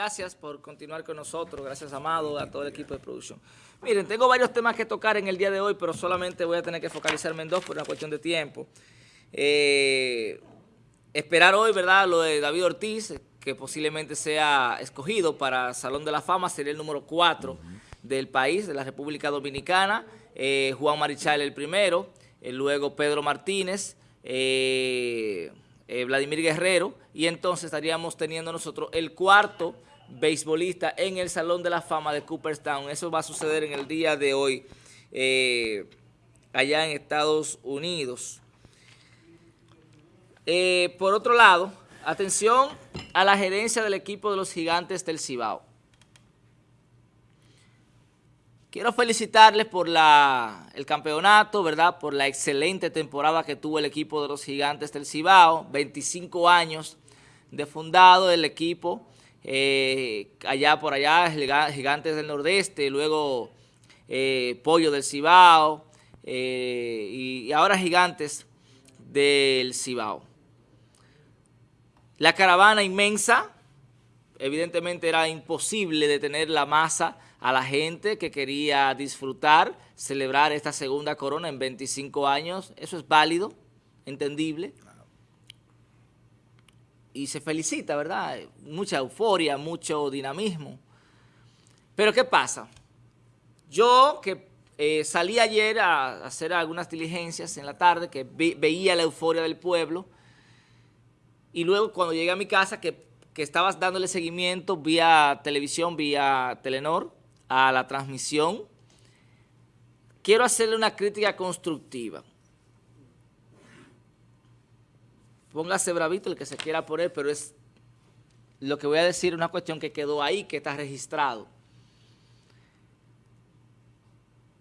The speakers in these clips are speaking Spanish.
gracias por continuar con nosotros, gracias Amado, a todo el equipo de producción. Miren, tengo varios temas que tocar en el día de hoy, pero solamente voy a tener que focalizarme en dos por una cuestión de tiempo. Eh, esperar hoy, ¿verdad?, lo de David Ortiz, que posiblemente sea escogido para Salón de la Fama, sería el número 4 del país, de la República Dominicana, eh, Juan Marichal el primero, eh, luego Pedro Martínez, Vladimir Guerrero, y entonces estaríamos teniendo nosotros el cuarto beisbolista en el Salón de la Fama de Cooperstown. Eso va a suceder en el día de hoy allá en Estados Unidos. Eh, por otro lado, atención a la gerencia del equipo de los gigantes del Cibao. Quiero felicitarles por el campeonato, ¿verdad? Por la excelente temporada que tuvo el equipo de los gigantes del Cibao. 25 años de fundado el equipo. Eh, allá por allá, Gigantes del Nordeste, luego eh, Pollo del Cibao y ahora Gigantes del Cibao. La caravana inmensa, evidentemente era imposible detener la masa a la gente que quería disfrutar, celebrar esta segunda corona en 25 años. Eso es válido, entendible. Y se felicita, ¿verdad? Mucha euforia, mucho dinamismo. Pero ¿qué pasa? Yo que eh, salí ayer a hacer algunas diligencias en la tarde, que veía la euforia del pueblo, y luego cuando llegué a mi casa, que, estabas dándole seguimiento vía televisión, vía Telenor, a la transmisión, quiero hacerle una crítica constructiva. Póngase bravito el que se quiera poner, pero es lo que voy a decir una cuestión que quedó ahí, que está registrado.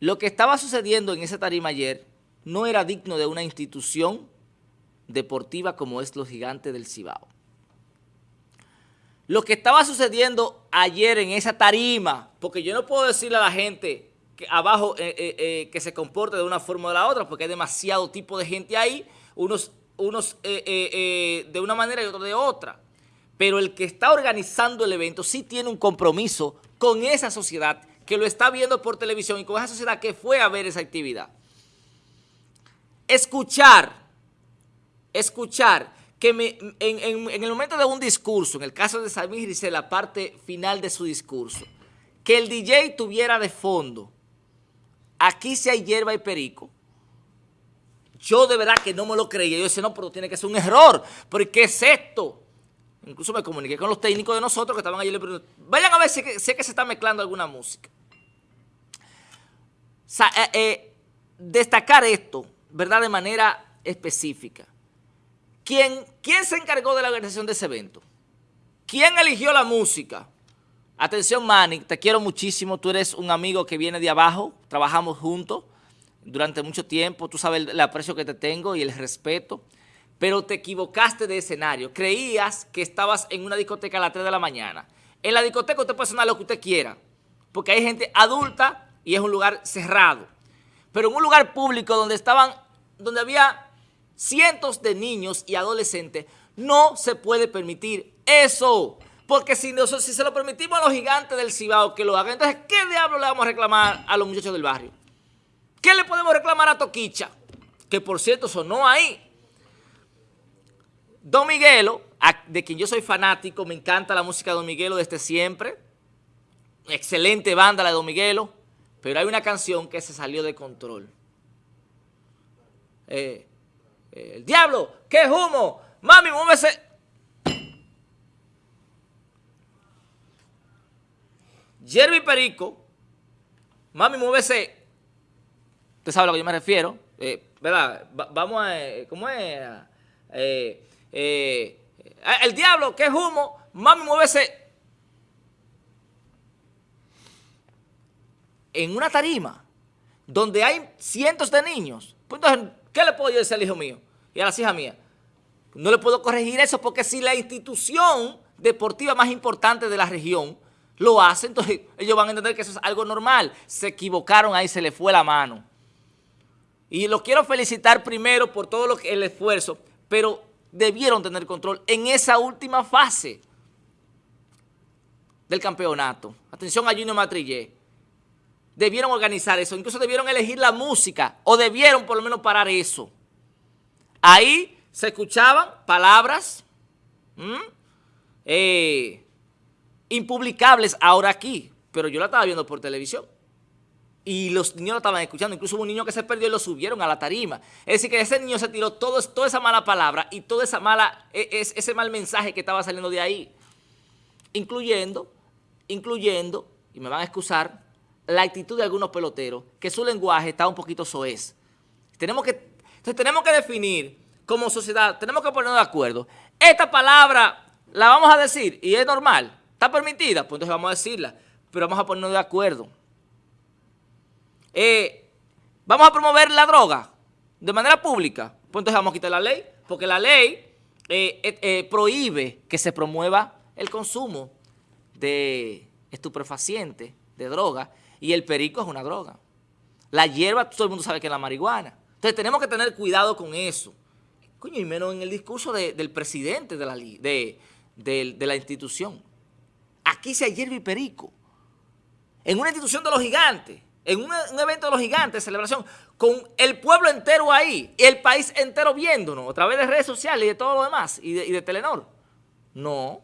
Lo que estaba sucediendo en esa tarima ayer no era digno de una institución deportiva como es los gigantes del Cibao. Lo que estaba sucediendo ayer en esa tarima, porque yo no puedo decirle a la gente que abajo eh, eh, eh, que se comporte de una forma o de la otra, porque hay demasiado tipo de gente ahí, unos, unos de una manera y otros de otra. Pero el que está organizando el evento sí tiene un compromiso con esa sociedad que lo está viendo por televisión y con esa sociedad que fue a ver esa actividad. Escuchar escuchar que en, el momento de un discurso, en el caso de Samir dice la parte final de su discurso, que el DJ tuviera de fondo, aquí si hay hierba y perico, yo de verdad que no me lo creía. Yo decía, no, pero tiene que ser un error. ¿Por ¿qué es esto? Incluso me comuniqué con los técnicos de nosotros que estaban allí. Vayan a ver si, sé que se está mezclando alguna música. Eh, eh, destacar esto, ¿verdad? De manera específica. ¿Quién, se encargó de la organización de ese evento? ¿Quién eligió la música? Atención, Manny, te quiero muchísimo. Tú eres un amigo que viene de abajo. Trabajamos juntos durante mucho tiempo. Tú sabes el, aprecio que te tengo y el respeto. Pero te equivocaste de escenario. Creías que estabas en una discoteca a las 3 de la mañana. En la discoteca usted puede sonar lo que usted quiera. Porque hay gente adulta y es un lugar cerrado. Pero en un lugar público donde estaban, donde había cientos de niños y adolescentes, no se puede permitir eso. Porque si, si se lo permitimos a los gigantes del Cibao que lo hagan, entonces, ¿qué diablo le vamos a reclamar a los muchachos del barrio? ¿Qué le podemos reclamar a Toquicha? Que por cierto sonó ahí. Don Miguelo, de quien yo soy fanático, me encanta la música de Don Miguelo desde siempre. Excelente banda la de Don Miguelo. Pero hay una canción que se salió de control. Eh, el diablo, ¿qué humo? Mami, muévese. Jeremy Perico, mami, muévese. Usted sabe a lo que yo me refiero, eh, ¿verdad? vamos a, eh, ¿cómo es? Eh, el diablo, ¿qué humo? Mami, muévese. En una tarima donde hay cientos de niños, pues entonces, ¿qué le puedo yo decir al hijo mío? y a las hijas mías. No le puedo corregir eso porque si la institución deportiva más importante de la región lo hace, entonces ellos van a entender que eso es algo normal. Se equivocaron ahí, se le fue la mano. Y los quiero felicitar primero por todo lo que, el esfuerzo, pero debieron tener control en esa última fase. del campeonato. Atención a Junior Matrillé. Debieron organizar eso, incluso debieron elegir la música, o debieron por lo menos parar eso. Ahí se escuchaban palabras eh, impublicables ahora aquí, pero yo la estaba viendo por televisión. Y los niños lo estaban escuchando, incluso hubo un niño que se perdió y lo subieron a la tarima. Es decir, que ese niño se tiró todo, toda esa mala palabra y toda esa mala, e, ese mal mensaje que estaba saliendo de ahí. Incluyendo, incluyendo, y me van a excusar, la actitud de algunos peloteros, que su lenguaje está un poquito soez. Tenemos que, entonces tenemos que definir como sociedad, tenemos que ponernos de acuerdo. Esta palabra la vamos a decir y es normal, está permitida, pues entonces vamos a decirla, pero vamos a ponernos de acuerdo. Eh, vamos a promover la droga de manera pública, pues entonces vamos a quitar la ley, porque la ley eh, eh, prohíbe que se promueva el consumo de estupefacientes, de droga, y el perico es una droga. La hierba, todo el mundo sabe que es la marihuana. Entonces tenemos que tener cuidado con eso. Coño, y menos en el discurso del presidente de la, institución. Aquí se hierba y perico. En una institución de los gigantes en un, evento de los gigantes, celebración, con el pueblo entero ahí, el país entero viéndonos, a través de redes sociales y de todo lo demás, y de, Telenor. No.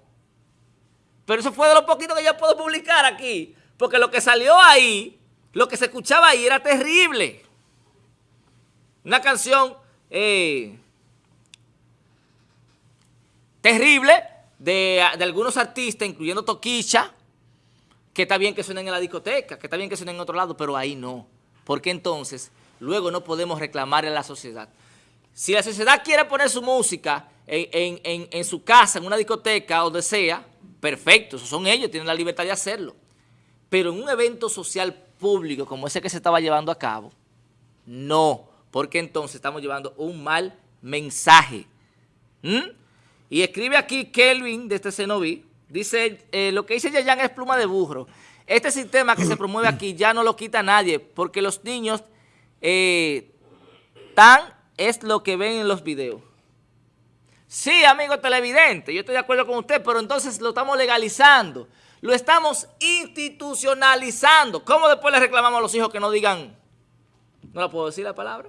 Pero eso fue de lo poquito que yo puedo publicar aquí, porque lo que salió ahí, lo que se escuchaba ahí era terrible. Una canción eh, terrible de, de algunos artistas, incluyendo Toquicha, que está bien que suenen en la discoteca, que está bien que suenen en otro lado, pero ahí no. Porque entonces luego no podemos reclamarle a la sociedad. Si la sociedad quiere poner su música en, su casa, en una discoteca o donde sea, perfecto, esos son ellos, tienen la libertad de hacerlo. Pero en un evento social público como ese que se estaba llevando a cabo, no, porque entonces estamos llevando un mal mensaje. ¿Mm? Y escribe aquí Kelvin de este Cenoví, Dice, eh, lo que dice Yayan es pluma de burro. Este sistema que se promueve aquí ya no lo quita nadie porque los niños eh, tan es lo que ven en los videos. Sí, amigo televidente, yo estoy de acuerdo con usted, pero entonces lo estamos legalizando. Lo estamos institucionalizando. ¿Cómo después le reclamamos a los hijos que no digan, no la puedo decir la palabra?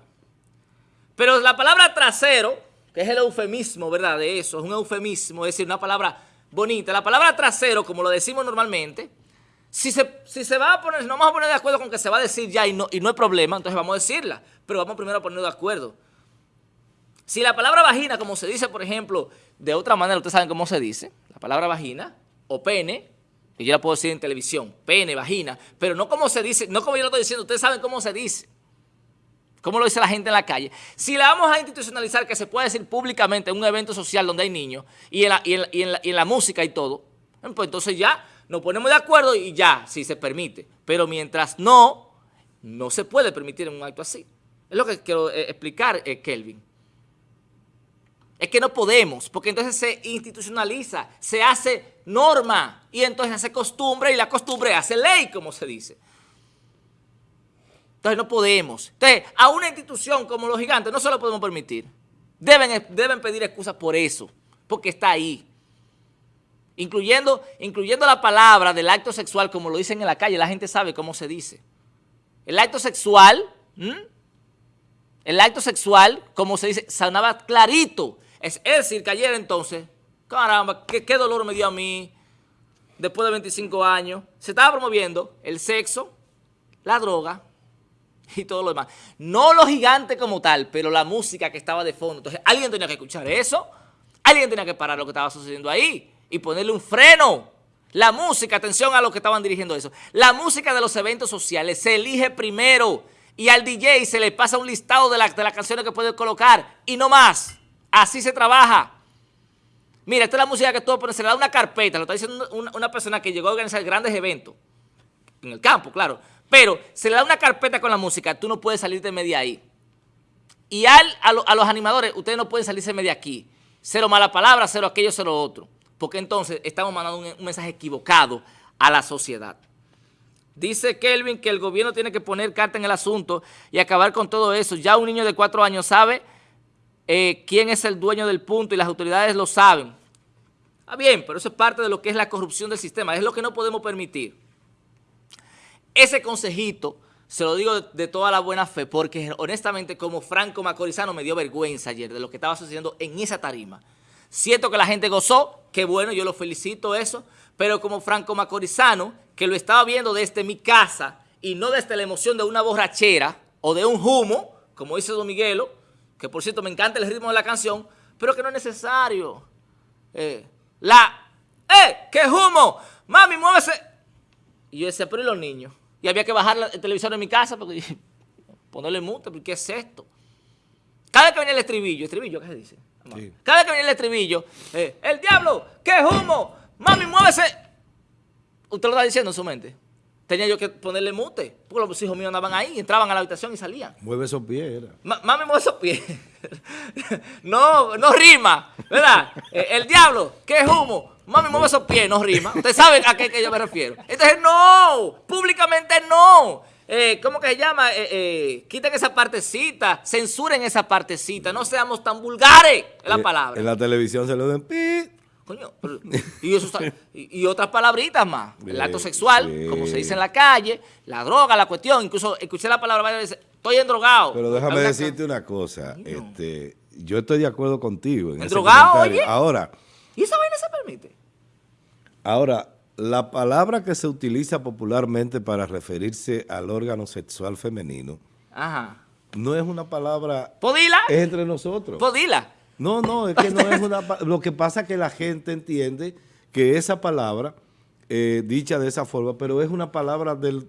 Pero la palabra trasero, que es el eufemismo, ¿verdad? De eso, es un eufemismo, es decir, una palabra bonita. La palabra trasero, como lo decimos normalmente, si se, si se va a poner, no vamos a poner de acuerdo con que se va a decir ya y no, y no hay problema, entonces vamos a decirla. Pero vamos primero a ponernos de acuerdo. Si la palabra vagina, como se dice, por ejemplo, de otra manera, ustedes saben cómo se dice, la palabra vagina o pene, y yo la puedo decir en televisión, pene, vagina, pero no como se dice, no como yo lo estoy diciendo, ustedes saben cómo se dice. ¿Cómo lo dice la gente en la calle? Si la vamos a institucionalizar, que se puede decir públicamente en un evento social donde hay niños y en la, música y todo, pues entonces ya nos ponemos de acuerdo y ya, si se permite. Pero mientras no, no se puede permitir un acto así. Es lo que quiero eh, explicar, eh, Kelvin. Es que no podemos, porque entonces se institucionaliza, se hace norma y entonces hace costumbre y la costumbre hace ley, como se dice. Entonces no podemos. Entonces, a una institución como los gigantes no se lo podemos permitir. Deben, deben pedir excusas por eso, porque está ahí. Incluyendo, incluyendo la palabra del acto sexual, como lo dicen en la calle, la gente sabe cómo se dice. El acto sexual, el acto sexual, como se dice, sonaba clarito. Es, decir, que ayer entonces, caramba, qué, qué dolor me dio a mí, después de 25 años, se estaba promoviendo el sexo, la droga, y todo lo demás. No los gigantes como tal, pero la música que estaba de fondo. Entonces, alguien tenía que escuchar eso, alguien tenía que parar lo que estaba sucediendo ahí y ponerle un freno. La música, atención a los que estaban dirigiendo eso, la música de los eventos sociales se elige primero y al DJ se le pasa un listado de, de las canciones que puede colocar y no más. Así se trabaja. Mira, esta es la música que tú pones, se le da una carpeta, lo está diciendo una, una persona que llegó a organizar grandes eventos, en el campo, claro, pero se le da una carpeta con la música, tú no puedes salirte media ahí. Y al, a, los animadores, ustedes no pueden salirse media aquí. Cero mala palabra, cero aquello, cero otro. Porque entonces estamos mandando un, mensaje equivocado a la sociedad. Dice Kelvin que el gobierno tiene que poner carta en el asunto y acabar con todo eso. Ya un niño de cuatro años sabe eh, quién es el dueño del punto y las autoridades lo saben. Está bien, pero eso es parte de lo que es la corrupción del sistema, es lo que no podemos permitir. Ese consejito se lo digo de, toda la buena fe, porque honestamente como Franco Macorizano me dio vergüenza ayer de lo que estaba sucediendo en esa tarima. Siento que la gente gozó, qué bueno, yo lo felicito eso, pero como Franco Macorizano, que lo estaba viendo desde mi casa y no desde la emoción de una borrachera o de un humo, como dice Don Miguelo, que por cierto me encanta el ritmo de la canción, pero que no es necesario. Eh, la, ¡eh! ¡Qué humo! ¡Mami, muévese! Y yo decía, pero ¿y los niños? Y había que bajar el televisor en mi casa porque ponerle mute, porque ¿qué es esto? Cada vez que venía el estribillo, estribillo, ¿qué se dice? Cada vez que venía el estribillo, eh, el diablo, qué humo, mami, muévese. Usted lo está diciendo en su mente. Tenía yo que ponerle mute, porque los hijos míos andaban ahí, entraban a la habitación y salían. Mueve esos pies, mami, mueve esos pies. no, no rima, ¿verdad? Eh, el diablo, qué humo, mami, mueve esos pies, no rima. Usted sabe a qué que yo me refiero. Entonces, no, públicamente no. Eh, ¿cómo que se llama? Eh, eh, quiten esa partecita, censuren esa partecita, no seamos tan vulgares, es la palabra. En la televisión se lo den pi. Coño, y, otras palabritas más. El acto sexual, como se dice en la calle, la droga, la cuestión. Incluso escuché la palabra varias veces, estoy endrogado. Pero déjame decirte una cosa. Este, yo estoy de acuerdo contigo. En ¿Endrogado, oye? Ahora. ¿Y esa vaina se permite? Ahora, la palabra que se utiliza popularmente para referirse al órgano sexual femenino no es una palabra... ¿Podila? Es entre nosotros. ¿Podila? No, no, es que no es una... Lo que pasa es que la gente entiende que esa palabra, eh, dicha de esa forma, pero es una palabra del,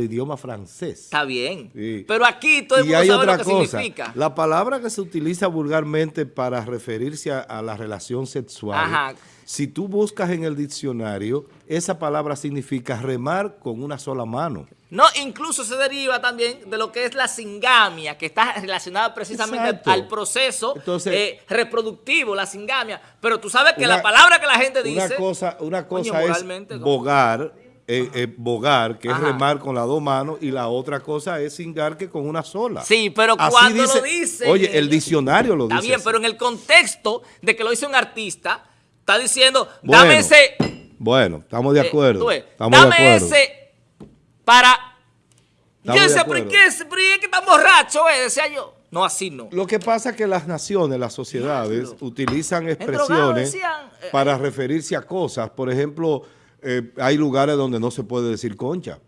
idioma francés. Está bien. Pero aquí todo el mundo sabe lo que significa. La palabra que se utiliza vulgarmente para referirse a, la relación sexual... Ajá si tú buscas en el diccionario, esa palabra significa remar con una sola mano. No, incluso se deriva también de lo que es la singamia, que está relacionada precisamente al proceso eh, reproductivo, la singamia. Pero tú sabes que la palabra que la gente dice... Una cosa, una cosa es bogar, eh, eh, bogar, que es remar con las dos manos, y la otra cosa es singar, que con una sola. Sí, pero cuando lo dice... Oye, el diccionario lo dice Está bien, pero en el contexto de que lo dice un artista está diciendo, dame ese... Bueno, estamos de acuerdo. dame ese para... yo pero ¿qué es? que está borracho, eh? Decía yo. No, así no. Lo que pasa es que las naciones, las sociedades, utilizan expresiones eh, para referirse a cosas. Por ejemplo, hay lugares donde no se puede decir concha.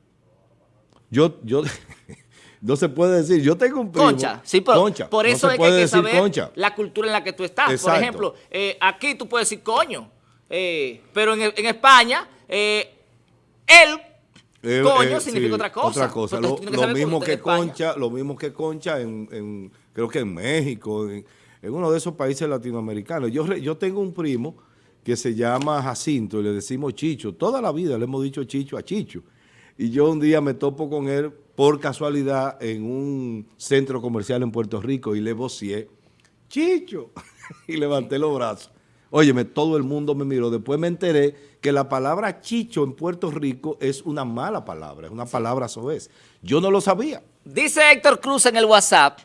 Yo, yo, no se puede decir, yo tengo un primo. Concha, sí, pero concha. por eso es que hay que saber la cultura en la que tú estás. Por ejemplo, eh, aquí tú puedes decir coño, eh, pero en, en España, eh, coño significa otra cosa. Otra cosa. Lo, mismo que concha, lo mismo que concha en, creo que en México, en, uno de esos países latinoamericanos. Yo, yo tengo un primo que se llama Jacinto y le decimos Chicho. Toda la vida le hemos dicho Chicho a Chicho. Y yo un día me topo con él por casualidad en un centro comercial en Puerto Rico y le vocié, Chicho, y levanté los brazos. Óyeme, todo el mundo me miró. Después me enteré que la palabra chicho en Puerto Rico es una mala palabra, es una palabra soez. Yo no lo sabía. Dice Héctor Cruz en el WhatsApp,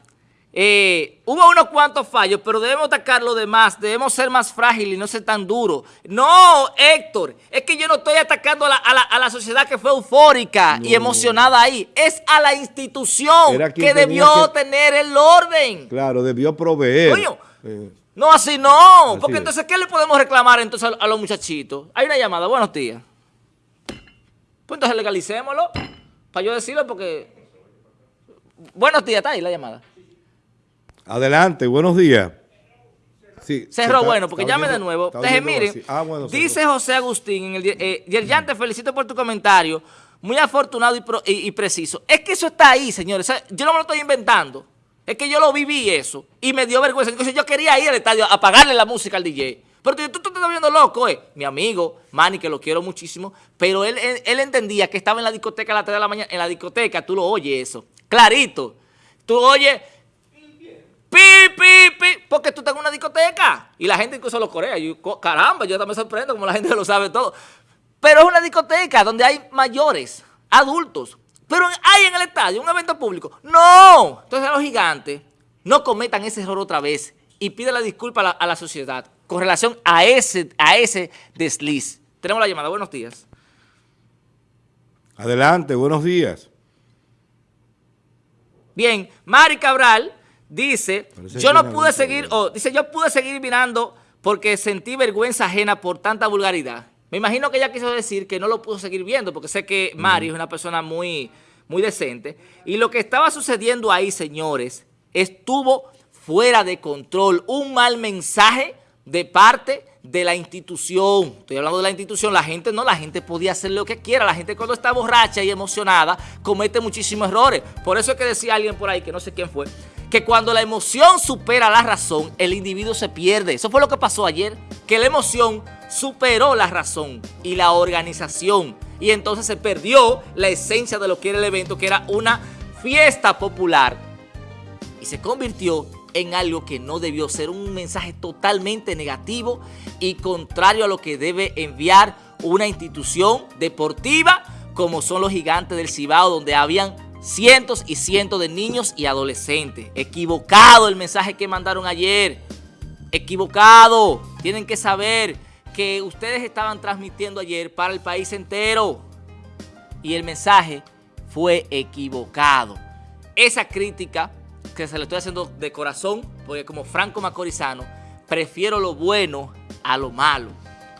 eh, hubo unos cuantos fallos, pero debemos atacar lo demás, debemos ser más frágiles y no ser tan duros. No, Héctor, es que yo no estoy atacando a la, sociedad que fue eufórica y emocionada ahí. Es a la institución que debió tener el orden. Claro, debió proveer. Eh, no, así no, porque entonces, ¿qué le podemos reclamar entonces a, los muchachitos? Hay una llamada, buenos días. Pues entonces legalicémoslo, para yo decirlo porque... Buenos días, está ahí la llamada. Adelante, buenos días. Sí, Cerró, bueno, porque llame de nuevo. Entonces, mire, ah, dice José Agustín, en el, eh, Yerjan, te felicito por tu comentario, muy afortunado y, preciso. Es que eso está ahí, señores, yo no me lo estoy inventando. Es que yo lo viví eso y me dio vergüenza. Entonces yo quería ir al estadio a pagarle la música al DJ. Pero tú, te estás viendo loco, eh. Mi amigo, Manny, que lo quiero muchísimo, pero él, él, entendía que estaba en la discoteca a las 3 de la mañana. En la discoteca, tú lo oyes eso. Clarito. Tú oyes pi, pi, pi, porque tú estás en una discoteca y la gente incluso lo corea. Yo, caramba, yo también sorprendo como la gente lo sabe todo. Pero es una discoteca donde hay mayores, adultos. Pero hay en el estadio un evento público. ¡No! Entonces a los gigantes no cometan ese error otra vez y pide la disculpa a la, sociedad. con relación a ese, a ese desliz. Tenemos la llamada. Buenos días. Adelante, buenos días. Bien, Mari Cabral dice, yo no pude seguir, o dice, yo pude seguir mirando porque sentí vergüenza ajena por tanta vulgaridad. Me imagino que ella quiso decir que no lo pudo seguir viendo, porque sé que Mari es una persona muy, muy decente. Y lo que estaba sucediendo ahí, señores, estuvo fuera de control. Un mal mensaje de parte de la institución. Estoy hablando de la institución. La gente no, la gente podía hacer lo que quiera. La gente cuando está borracha y emocionada comete muchísimos errores. Por eso es que decía alguien por ahí, que no sé quién fue, que cuando la emoción supera la razón, el individuo se pierde. Eso fue lo que pasó ayer, que la emoción superó la razón y la organización. Y entonces se perdió la esencia de lo que era el evento, que era una fiesta popular. Y se convirtió en algo que no debió ser un mensaje totalmente negativo y contrario a lo que debe enviar una institución deportiva como son los gigantes del Cibao, donde habían cientos y cientos de niños y adolescentes. Equivocado el mensaje que mandaron ayer. Equivocado. Tienen que saber que ustedes estaban transmitiendo ayer para el país entero. Y el mensaje fue equivocado. Esa crítica que se le estoy haciendo de corazón, porque como Franco Macorizano, prefiero lo bueno a lo malo.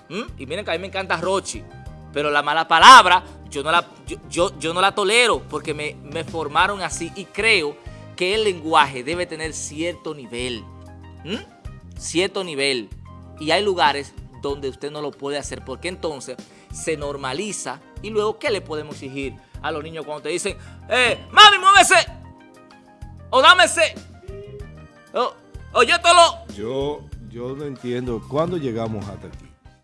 ¿Mm? Y miren que a mí me encanta Rochi, pero la mala palabra yo no la, yo, yo, no la tolero porque me, me, formaron así y creo que el lenguaje debe tener cierto nivel. ¿Mm? Cierto nivel. Y hay lugares donde usted no lo puede hacer porque entonces se normaliza y luego ¿qué le podemos exigir a los niños cuando te dicen, eh, mami, muévese? o dame ese. O, yo te lo... Yo, yo no entiendo. ¿Cuándo llegamos hasta aquí?